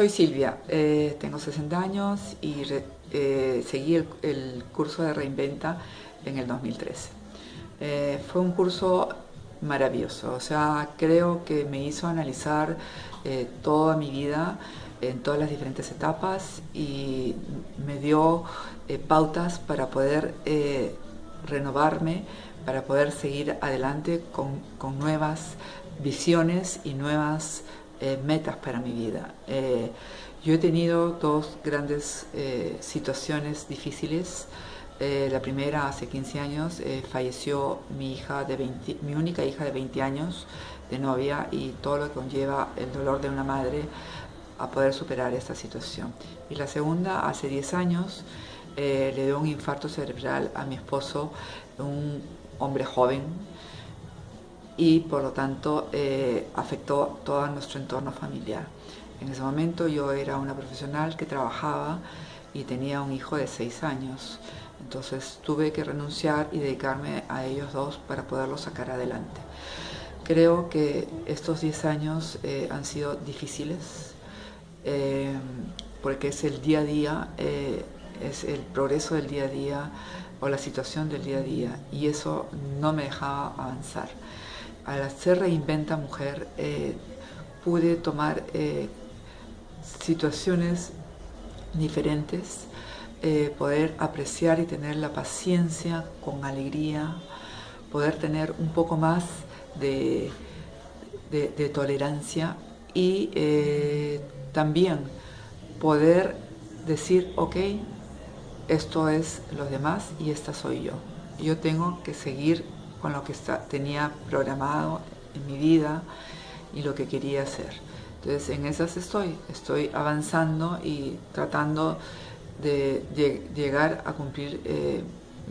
soy Silvia, eh, tengo 60 años y eh, seguí el, curso de Reinventa en el 2013. Eh, fue un curso maravilloso, o sea, creo que me hizo analizar toda mi vida en todas las diferentes etapas y me dio pautas para poder renovarme, para poder seguir adelante con, con nuevas visiones y nuevas eh, metas para mi vida. Eh, yo he tenido dos grandes eh, situaciones difíciles. la primera, hace 15 años, falleció mi, hija de mi única hija de 20 años de novia y todo lo que conlleva el dolor de una madre a poder superar esta situación. Y la segunda, hace 10 años, le dio un infarto cerebral a mi esposo, un hombre joven, y por lo tanto eh, afectó todo nuestro entorno familiar. En ese momento yo era una profesional que trabajaba y tenía un hijo de seis años, entonces tuve que renunciar y dedicarme a ellos dos para poderlos sacar adelante. Creo que estos diez años eh, han sido difíciles eh, porque es el día a día, es el progreso del día a día o la situación del día a día y eso no me dejaba avanzar al hacer Reinventa Mujer, eh, pude tomar eh, situaciones diferentes, eh, poder apreciar y tener la paciencia con alegría, poder tener un poco más de, de tolerancia y también poder decir, ok, esto es los demás y esta soy yo. Yo tengo que seguir con lo que tenía programado en mi vida y lo que quería hacer. Entonces en esas estoy, estoy avanzando y tratando de, llegar a cumplir eh,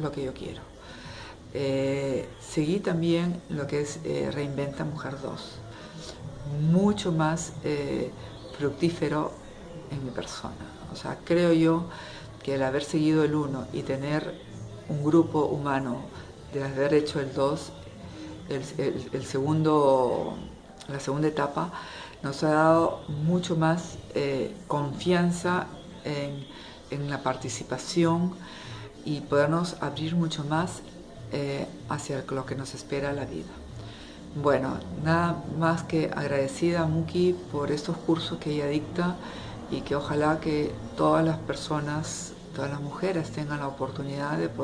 lo que yo quiero. Eh, seguí también lo que es eh, Reinventa Mujer 2, mucho más fructífero en mi persona. O sea, creo yo que el haber seguido el 1 y tener un grupo humano de haber hecho el 2, el, segundo, la segunda etapa, nos ha dado mucho más eh, confianza en, la participación y podernos abrir mucho más eh, hacia lo que nos espera la vida. Bueno, nada más que agradecida a Muki por estos cursos que ella dicta y que ojalá que todas las personas, todas las mujeres tengan la oportunidad de poder